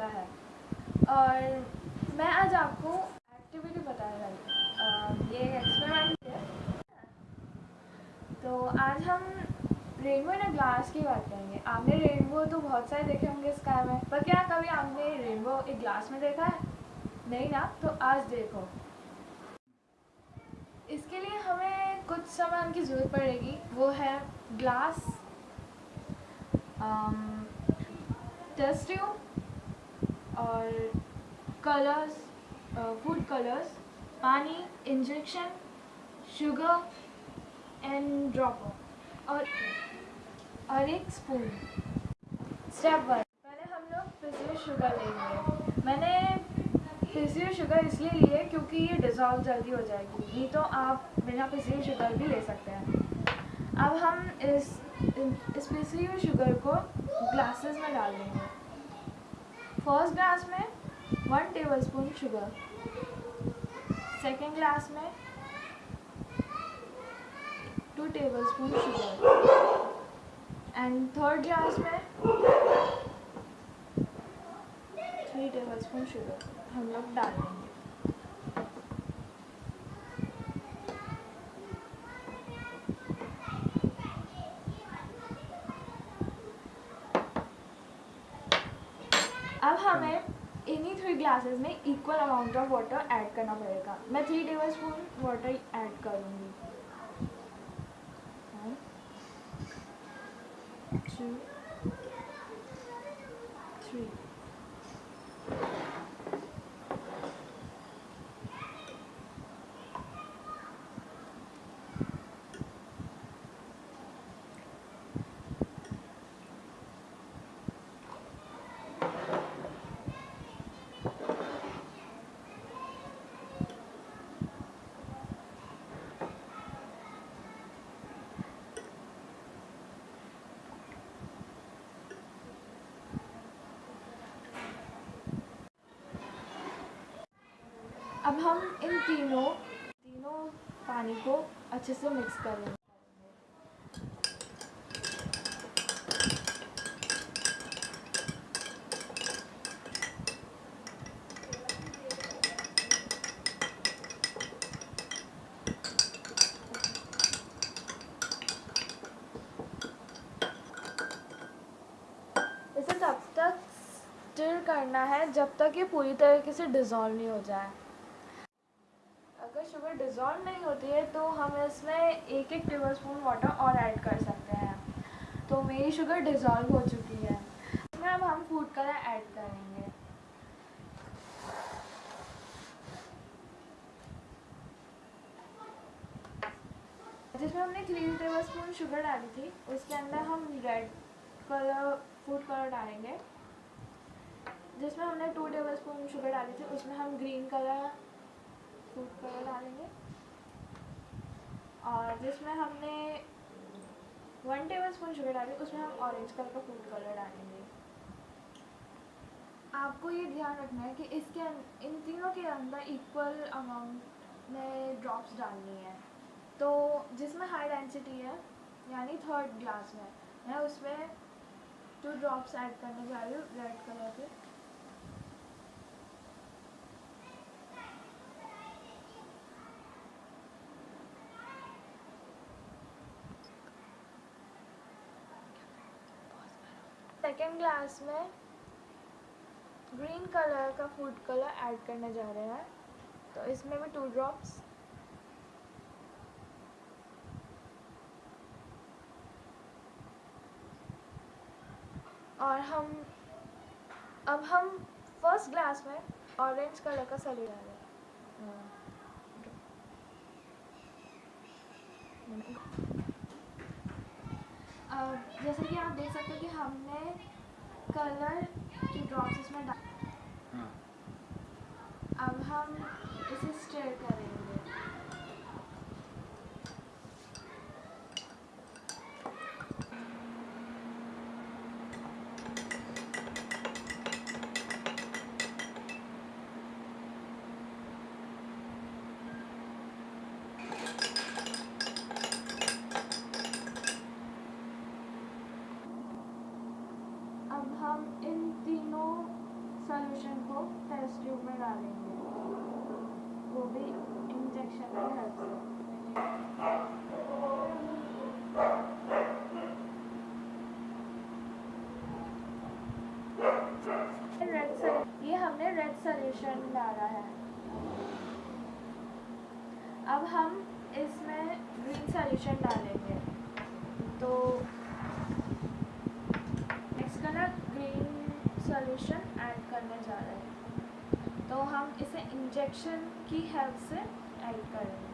है। और मैं आज आपको एक्टिविटी बताने वाली ये एक्सपेरिमेंट है। तो आज हम रेनबो इन ग्लास की बात करेंगे। आपने रेनबो तो बहुत सारे देखे होंगे स्काई में, पर क्या कभी आपने रेनबो एक ग्लास में देखा है? नहीं ना तो आज देखो। इसके लिए हमें कुछ सामान की ज़रूरत पड़ेगी। वो है ग्लास टेस्ट ट्यूब और कलर्स फ़ूड कलर्स पानी इंजेक्शन शुगर एंड ड्रॉपर और और एक स्पून स्टेप वन पहले हम लोग पिसी शुगर लेंगे। मैंने पिसी शुगर इसलिए ली है क्योंकि ये डिज़ोल्व जल्दी हो जाएगी। नहीं तो आप बिना पिसी शुगर भी ले सकते हैं। अब हम इस इस हुई शुगर को ग्लासेस में डाल देंगे। फ़र्स्ट ग्लास में one tablespoon sugar second glass में two tablespoon sugar and third glass में थ्री टेबल स्पून शुगर हम लोग डाल देंगे। अब हमें इन्हीं थ्री ग्लासेस में equal amount of water add करना पड़ेगा। मैं three tablespoon water add करूँगी अब हम इन तीनों तीनों पानी को अच्छे से मिक्स करेंगे इसे तब तक स्टिर करना है जब तक ये पूरी तरीके से डिज़ोल्व नहीं हो जाए। अगर डिज़ोल्व नहीं होती है तो हम इसमें एक एक टेबल स्पून वाटर और ऐड कर सकते हैं। तो मेरी शुगर डिज़ोल्व हो चुकी है। इसमें अब हम फ़ूड कलर ऐड करेंगे। जिसमें हमने थ्री टेबल स्पून शुगर डाली थी, उसके अंदर हम रेड कलर फ़ूड कलर डालेंगे। जिसमें हमने टू टेबल स्पून शुगर डाली थी, उसमें हम ग्रीन कलर फ़ूड कलर डालेंगे। और जिसमें हमने वन टेबल स्पून शुगर डाली, उसमें हम ऑरेंज कलर का फ़ूड कलर डालेंगे। आपको ये ध्यान रखना है कि इसके अं- इन तीनों के अंदर इक्वल अमाउंट में ड्रॉप्स डालनी है। तो जिसमें हाई डेंसिटी है, यानी थर्ड ग्लास में, मैं उसमें टू ड्रॉप्स ऐड करने जा रही हूँ रेड कलर के। सेकेंड ग्लास में ग्रीन कलर का फ़ूड कलर ऐड करने जा रहे हैं। तो इसमें भी टू ड्रॉप्स और हम, अब हम फ़र्स्ट ग्लास में ऑरेंज कलर का सली डाल रहे हैं। अब जैसे कि आप देख सकते हो कि हमने कलर की ड्रॉप्स इसमें डाल हाँ। अब हम इसे स्टेयर करेंगे। सॉल्यूशन को टेस्ट ट्यूब में डालेंगे। वो भी इंजेक्शन की हेल्प से। रेड ये हमने रेड सोल्यूशन डाला है। अब हम इसमें ग्रीन सोल्यूशन डालेंगे। तो next colour green solution add करने जा रहे हैं। तो हम इसे इंजेक्शन की हेल्प से ऐड करेंगे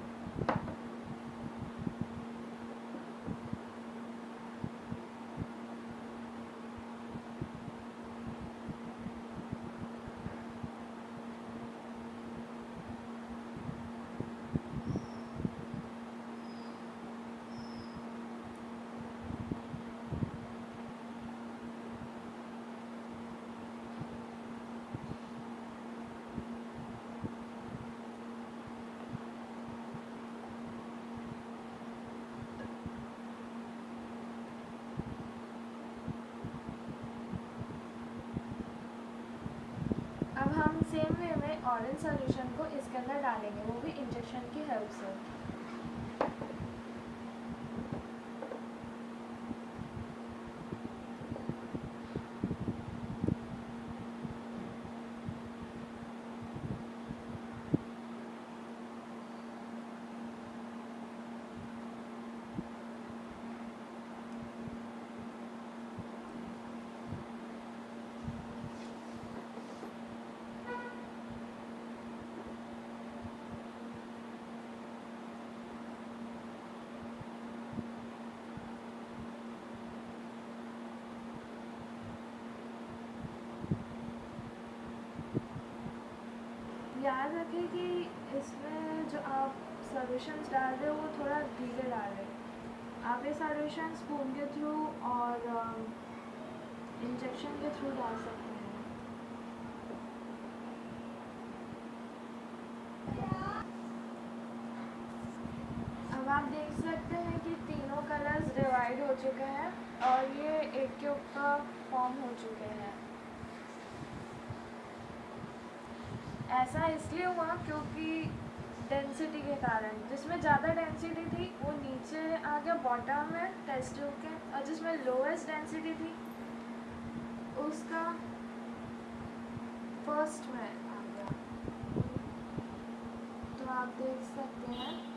अब हम सेम वे में ऑरेंज सोल्यूशन को इसके अंदर डालेंगे वो भी इंजेक्शन की हेल्प से। रखें कि इसमें जो आप सॉल्यूशंस डाल रहे हो, वो थोड़ा धीरे डाल रहे आप ये सॉल्यूशन स्पून के थ्रू और इंजेक्शन के थ्रू डाल सकते हैं। आप देख सकते हैं कि तीनों कलर्स डिवाइड हो चुके हैं और ये एक के ऊपर फॉर्म हो चुके हैं। ऐसा इसलिए हुआ क्योंकि डेंसिटी के कारण। जिसमें ज़्यादा डेंसिटी थी, वो नीचे आ गया बॉटम में टेस्ट ट्यूब के। और जिसमें लोएस्ट डेंसिटी थी, उसका फ़र्स्ट में आ गया। तो आप देख सकते हैं।